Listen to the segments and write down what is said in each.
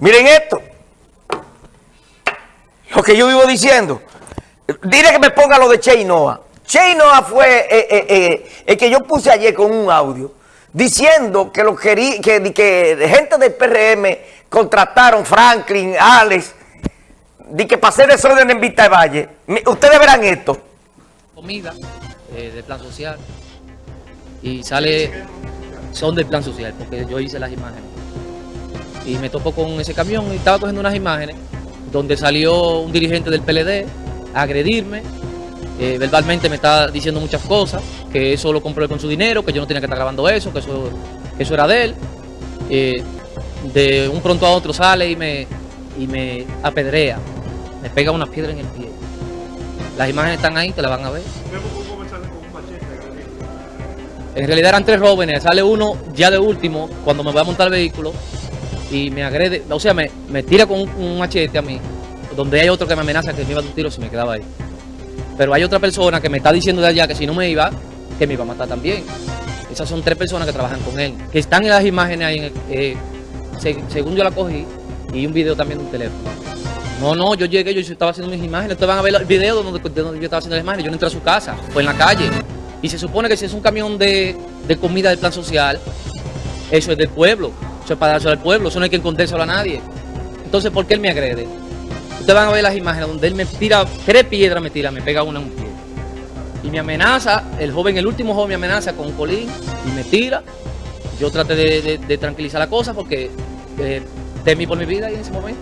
Miren esto. Lo que yo vivo diciendo. Dile que me ponga lo de Cheinoa. Cheinoa fue eh, eh, eh, el que yo puse ayer con un audio diciendo que, lo que, que gente del PRM contrataron Franklin, Alex, de que hacer desorden en Vista de Valle. Ustedes verán esto. Comida del plan social y sale, son del plan social, porque yo hice las imágenes. Y me topo con ese camión y estaba cogiendo unas imágenes donde salió un dirigente del PLD a agredirme, eh, verbalmente me está diciendo muchas cosas, que eso lo compró con su dinero, que yo no tenía que estar grabando eso, que eso, eso era de él. Eh, de un pronto a otro sale y me, y me apedrea, me pega una piedra en el pie. Las imágenes están ahí, te las van a ver. En realidad eran tres jóvenes, sale uno ya de último cuando me voy a montar el vehículo y me agrede, o sea, me, tira con un, machete a mí, donde hay otro que me amenaza que me iba a un tiro si me quedaba ahí. Pero hay otra persona que me está diciendo de allá que si no me iba, que me iba a matar también. Esas son tres personas que trabajan con él, que están en las imágenes ahí, eh, según yo la cogí, y un video también de un teléfono. No, no, yo llegué, yo estaba haciendo mis imágenes, ustedes van a ver el video donde, donde yo estaba haciendo las imágenes, yo no entré a su casa, fue en la calle. Y se supone que si es un camión de, de comida del plan social, eso es del pueblo para darse al pueblo, eso no hay que escondérselo a nadie. Entonces, ¿por qué él me agrede? Ustedes van a ver las imágenes donde él me tira, tres piedras me tira, me pega una en un pie. Y me amenaza, el joven, el último joven me amenaza con un colín y me tira. Yo traté de, tranquilizar la cosa porque eh, temí por mi vida en ese momento.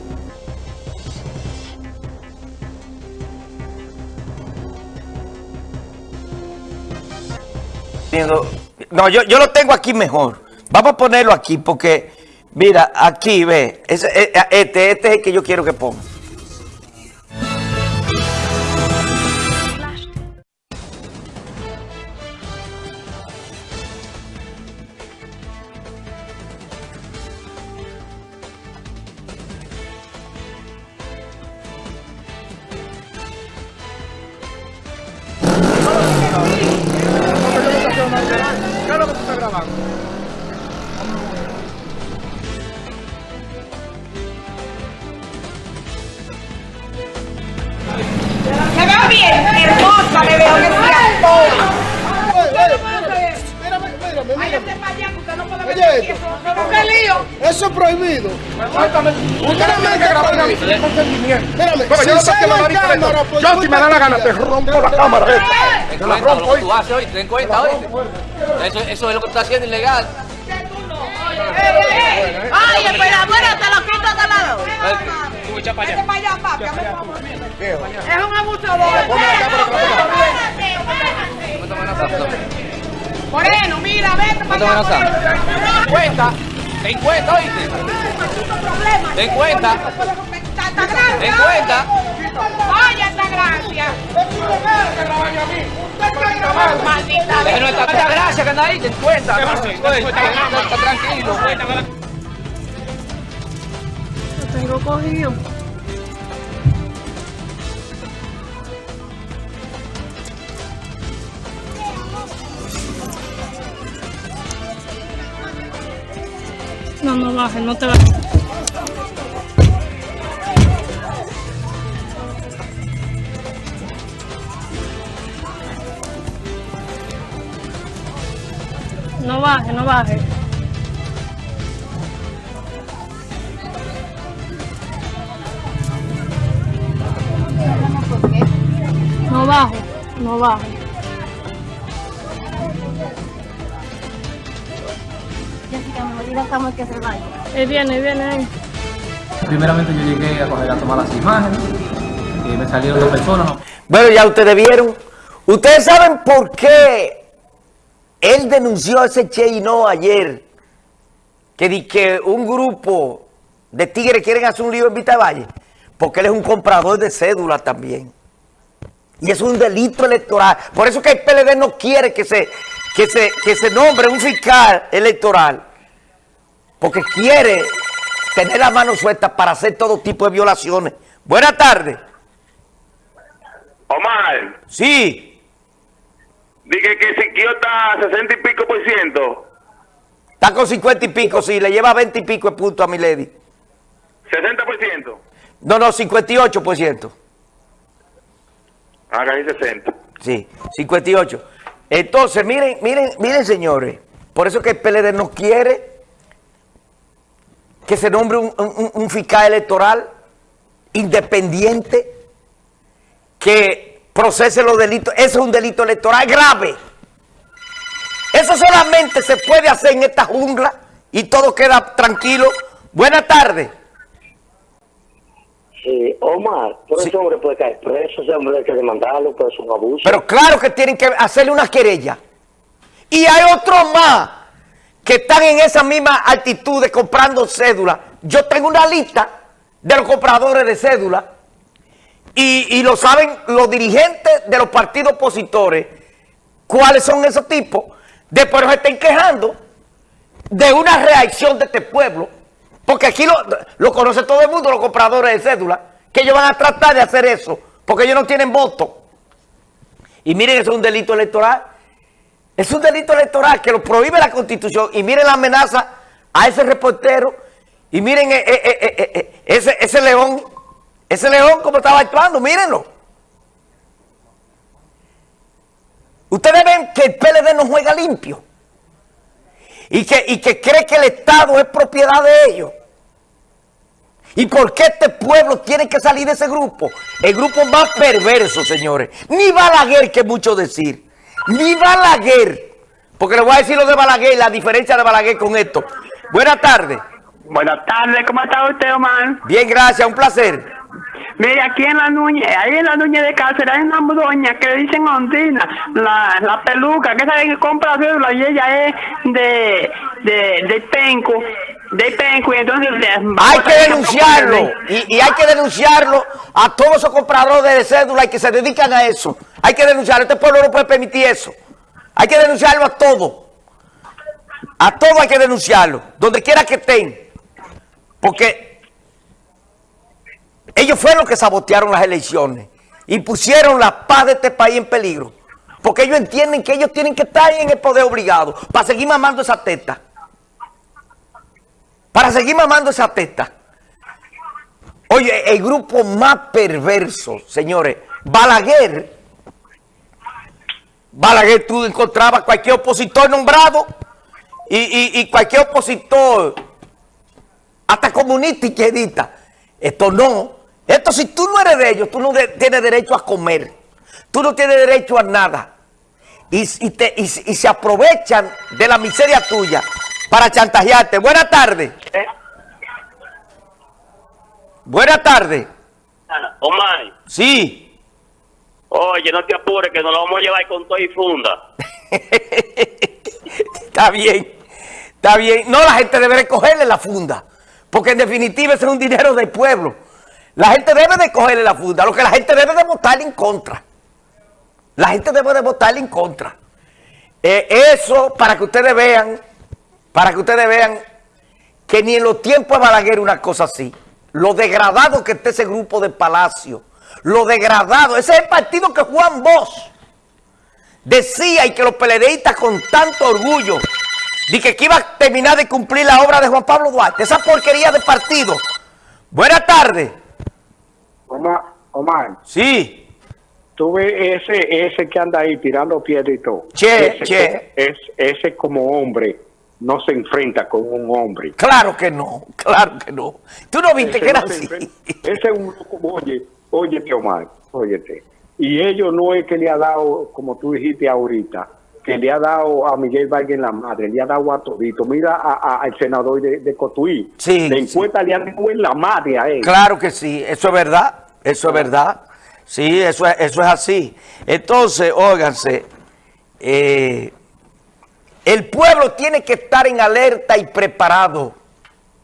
No, yo, yo lo tengo aquí mejor. Vamos a ponerlo aquí porque Mira, aquí ve, eh, eh, este, este es el que yo quiero que ponga. ¿Qué es lo que tú estás grabando? Eso es prohibido. Usted no me que grabar a mí sin consentimiento. Pero yo si me da la gana te rompo la cámara. Te la rompo hoy. Tú haces hoy, ten cuenta hoy. Eso, eso es lo que tú estás haciendo ilegal. Ay, espera, bueno, te lo quito de lado. Echa para allá. Es un abusador. Moreno, mira, vete para allá. Cuenta. Ten cuenta, oíste. Ten cuenta. Ten cuenta. Vaya esta gracia. Maldita. Pero esta gracia que anda ahí, ten cuenta. Está tranquilo. Tengo cogido. No, no bajes, no te bajes. No baje, no baje. No baje. que se vaya. Ahí viene, ahí viene, ahí. Primeramente yo llegué a, coger, a tomar las imágenes y me salieron dos personas. Bueno, ya ustedes vieron. Ustedes saben por qué él denunció a ese Che y no ayer. Que, di que un grupo de tigres quieren hacer un lío en Vista Valle. Porque él es un comprador de cédula también. Y es un delito electoral. Por eso que el PLD no quiere que se, que se, que se nombre un fiscal electoral porque quiere tener la mano suelta para hacer todo tipo de violaciones. Buenas tardes. Omar. Sí. Dije que Siquio está a 60 y pico por ciento. Está con 50 y pico, sí. Le lleva 20 y pico de punto a mi lady. 60%. No, no, 58%. Ah, casi 60. Sí, 58. Entonces, miren, miren, miren, señores. Por eso que el PLD no quiere que se nombre un, un- un fiscal electoral independiente que procese los delitos. Eso es un delito electoral grave. Eso solamente se puede hacer en esta jungla y todo queda tranquilo. Buenas tardes. Sí, Omar, por Sí. ese hombre puede caer preso, ese hombre hay que demandarlo, pues es un abuso. Pero claro que tienen que hacerle una querella. Y hay otros más que están en esa misma actitud de comprando cédula. Yo tengo una lista de los compradores de cédula y, y lo saben los dirigentes de los partidos opositores cuáles son esos tipos. Después se estén quejando de una reacción de este pueblo. Porque aquí lo, lo conoce todo el mundo, los compradores de cédula, que ellos van a tratar de hacer eso, porque ellos no tienen voto. Y miren, eso es un delito electoral. Es un delito electoral que lo prohíbe la Constitución. Y miren la amenaza a ese reportero. Y miren eh, eh, eh, ese, ese león. Ese león como estaba actuando, mírenlo. Ustedes ven que el PLD no juega limpio. Y que, y que cree que el Estado es propiedad de ellos. ¿Y por qué este pueblo tiene que salir de ese grupo? El grupo más perverso, señores. Ni Balaguer, que mucho decir. Ni Balaguer. Porque le voy a decir lo de Balaguer, la diferencia de Balaguer con esto. Buenas tardes. Buenas tardes, ¿cómo está usted, Omar? Bien, gracias, un placer. Mire, aquí en la Núñez, ahí en la Núñez de Cáceres hay una doña que le dicen Ondina, la, la peluca, que sabe que compra cédula y ella es de, de, de Penco, Hay que denunciarlo. Y, y hay que denunciarlo a todos esos compradores de cédula y que se dedican a eso. Hay que denunciarlo. Este pueblo no puede permitir eso. Hay que denunciarlo a todo. A todo hay que denunciarlo. Donde quiera que estén. Porque ellos fueron los que sabotearon las elecciones y pusieron la paz de este país en peligro. Porque ellos entienden que ellos tienen que estar en el poder obligado para seguir mamando esa teta. Para seguir mamando esa teta. Oye, el grupo más perverso, señores, Balaguer. Balaguer, tú encontrabas cualquier opositor nombrado y, y- cualquier opositor, hasta comunista y izquierdista. Esto no. Esto si tú no eres de ellos, tú no de- tienes derecho a comer. Tú no tienes derecho a nada. Y se aprovechan de la miseria tuya para chantajearte. Buenas tardes. Buenas tardes. Omar, Sí. oye, no te apures que nos lo vamos a llevar con todo y funda. Está bien. Está bien. No, la gente debe de cogerle la funda. Porque en definitiva ese es un dinero del pueblo. La gente debe de cogerle la funda. Lo que la gente debe de votar en contra. La gente debe de votar en contra. Eh, eso para que ustedes vean, para que ustedes vean que ni en los tiempos de Balaguer una cosa así. Lo degradado que está ese grupo de Palacio. Lo degradado. Ese es el partido que Juan Bosch decía y que los peledeístas con tanto orgullo dije que iba a terminar de cumplir la obra de Juan Pablo Duarte. Esa porquería de partido. Buenas tardes. Omar, Omar, Sí. tú ves ese, ese que anda ahí tirando piedra y todo. Che, ese, che. Es, ese como hombre no se enfrenta con un hombre. Claro que no. Claro que no. Tú no viste Ese que era no así. enfrenta- Ese es un loco, oye, óyete Omar, óyete. Y ellos no es que le ha dado, como tú dijiste ahorita, que le ha dado a Miguel Vargas en la madre, le ha dado a todito. Mira a- a- al senador de, de Cotuí. Sí, De sí. encuesta le han dado en la madre a él. Claro que sí, eso es verdad, eso es verdad. Sí, eso es, eso es así. Entonces, óiganse, eh, el pueblo tiene que estar en alerta y preparado,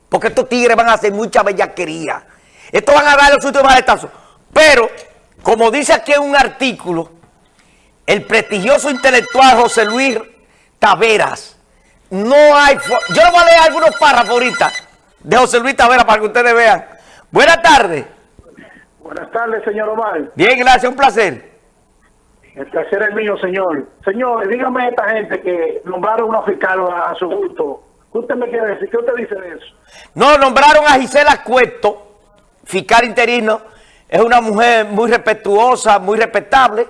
porque estos tigres van a hacer mucha bellaquería. Estos van a dar los últimos maletazos. Pero, como dice aquí en un artículo, el prestigioso intelectual José Luis Taveras, no hay... Yo le voy a leer algunos párrafos ahorita de José Luis Taveras para que ustedes vean. Buenas tardes. Buenas tardes, señor Omar. Bien, gracias, un placer. El placer es mío, señor. Señor, dígame a esta gente que nombraron una fiscal a, su gusto ¿Qué usted me quiere decir? ¿Qué usted dice de eso? No, nombraron a Gisela Cueto, fiscal interino. Es una mujer muy respetuosa, muy respetable.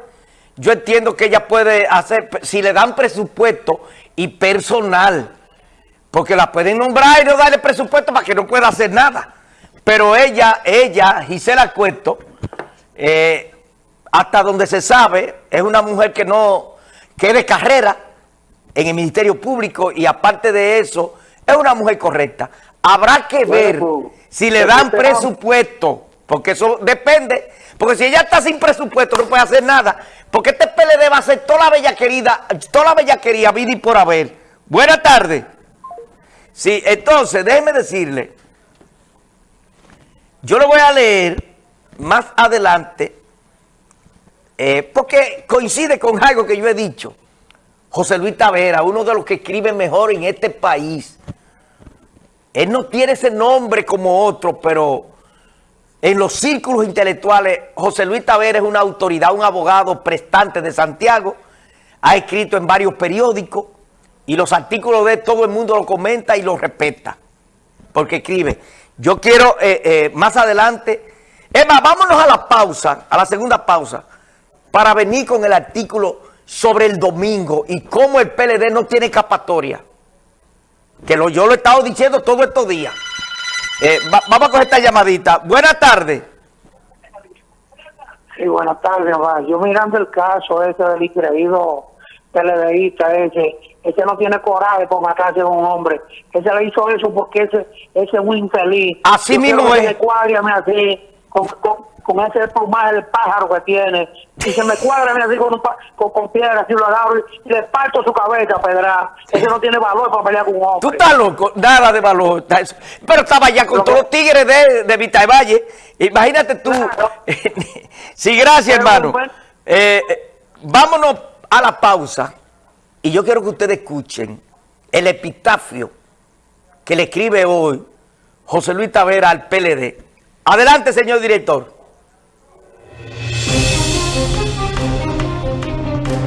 Yo entiendo que ella puede hacer, si le dan presupuesto y personal, porque la pueden nombrar y no darle presupuesto para que no pueda hacer nada. Pero ella, ella, Gisela Cueto, eh, hasta donde se sabe, es una mujer que no, que es de carrera en el Ministerio Público y aparte de eso, es una mujer correcta. Habrá que ver Bueno, pues, si le pero dan presupuesto, porque eso depende, porque si ella está sin presupuesto no puede hacer nada, porque este PLD va a hacer toda la bellaquería, toda la bellaquería, vida y por haber. Buenas tardes. Sí, entonces, déjeme decirle, yo lo voy a leer más adelante, eh, porque coincide con algo que yo he dicho. José Luis Tavera, uno de los que escribe mejor en este país. Él no tiene ese nombre como otro, pero en los círculos intelectuales, José Luis Tavera es una autoridad, un abogado prestante de Santiago, ha escrito en varios periódicos y los artículos de todo el mundo lo comenta y lo respeta, porque escribe. Yo quiero eh, eh, más adelante, Emma, vámonos a la pausa, a la segunda pausa, para venir con el artículo sobre el domingo y cómo el PLD no tiene escapatoria. Que lo, yo lo he estado diciendo todos estos días. Eh, va- vamos a coger esta llamadita. Buenas tardes. Sí, buenas tardes. Yo mirando el caso ese del increíble PLDista ese, ese no tiene coraje por matarse a un hombre. Ese le hizo eso porque ese, ese es un infeliz. Así Yo mismo que es. me cuádreme así, con, con, con ese plumaje del pájaro que tiene. Y se me cuadra así con, un pa- con, con piedra, así lo agarro y le parto su cabeza, pedra. Ese no tiene valor para pelear con un hombre. Tú estás loco, nada de valor. Pero estaba ya con Lo todos que- los tigres de, de Vita Valle. Imagínate tú. Claro. sí, gracias, Pero, hermano. bueno. Eh, eh, vámonos a la pausa. Y yo quiero que ustedes escuchen el epitafio que le escribe hoy José Luis Tavera al PLD. Adelante, señor director.